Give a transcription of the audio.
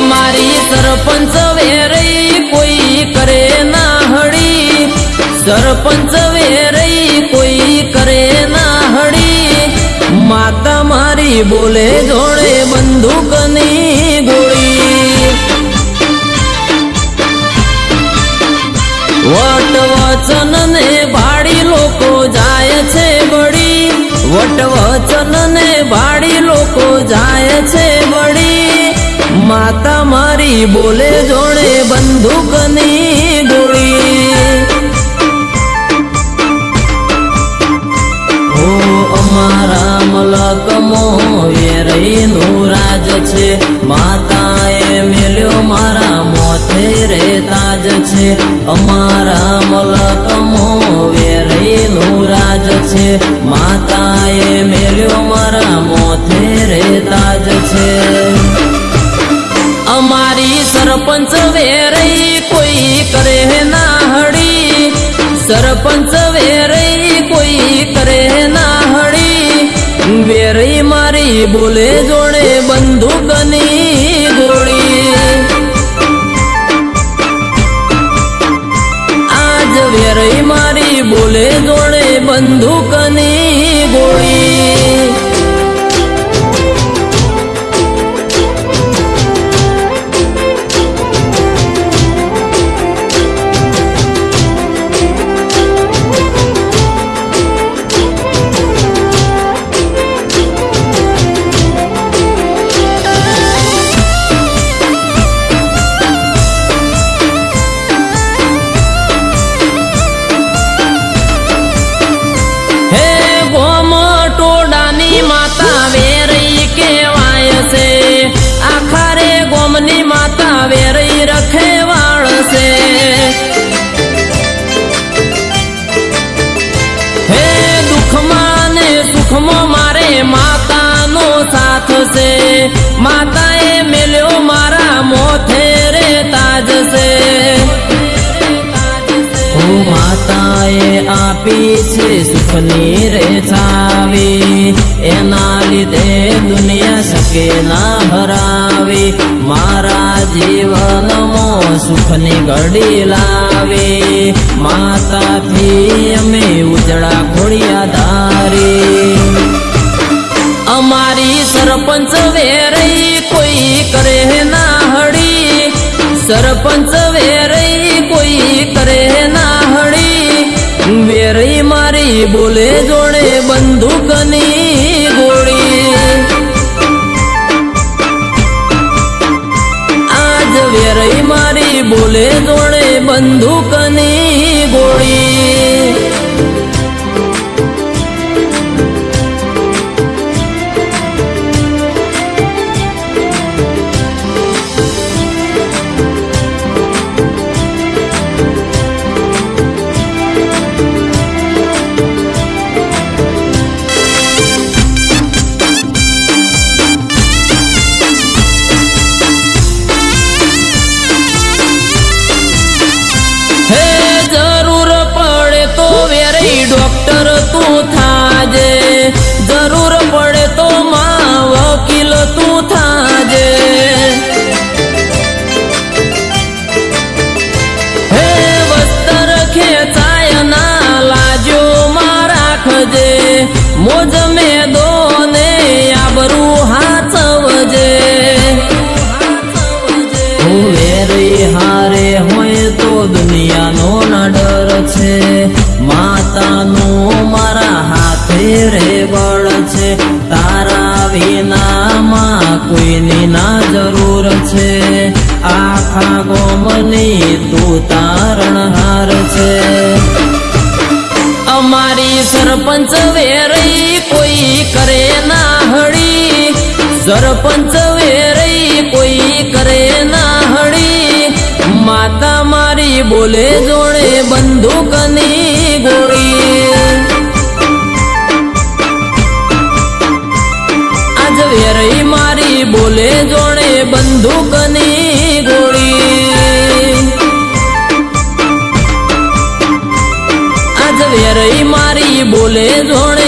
અમારી સરપંચ વેરઈ કોઈ કરે ના હળી સરપંચ વેરઈ કોઈ કરે ના હળી માતા મારી બોલે જોડે બંદૂકની ગોળી. વટ વચન ને ભાડી લોકો જાય છે બળી વટ વચન ને ભાડી લોકો જાય છે બળી માતા મારી બોલે જોડે બંદૂકની ગોળી. ઓ અમારા મલકમો વેરઈનું રાજ છે. માતાએ મેલ્યો મારા મોથે રે તાજ છે. અમારા મલકમો વેરઈનું રાજ છે. માતાએ મેલ્યો મારા મોથે રે તાજ છે. અમારી સરપંચ વેરઈ કોઈ કરે ના હળી સરપંચ વેરઈ કોઈ કરે ના હળી વેરઈ મારી બોલે જોડે બંદૂકની ગોળી. આજ વેરઈ મારી બોલે જોડે બંદૂકની માતાએ આપી છે સુખની રેછાવી એના લીધે દુનિયા શકે ના હરાવી. મારા જીવનમાં સુખની ઘડી લાવી. માતાથી અમે ઉજળા ખોડિયા ધારી. અમારી સરપંચ વેરઈ કોઈ કરે ના હડી સરપંચ વેરઈ વેરઈ બોલે જોડે બંદૂકની ગોળી. આજ વેરઈ મારી બોલે જોડે બંદૂકની દુનિયાનો ના ડર છે. માતાનો મારા હાથે રેવળ છે. તારા વિનામાં કોઈની ના જરૂર છે. આખા ગોમની તું તારણહાર છે. અમારી સરપંચ વેરઈ કોઈ કરે ના હળી. સરપંચ વેરઈ કોઈ કરે ના બોલે જોડે બંદૂકની ગોળી. આજ વેરઈ મારી બોલે જોડે બંદૂકની ગોળી. આજ વેરઈ મારી બોલે જોડે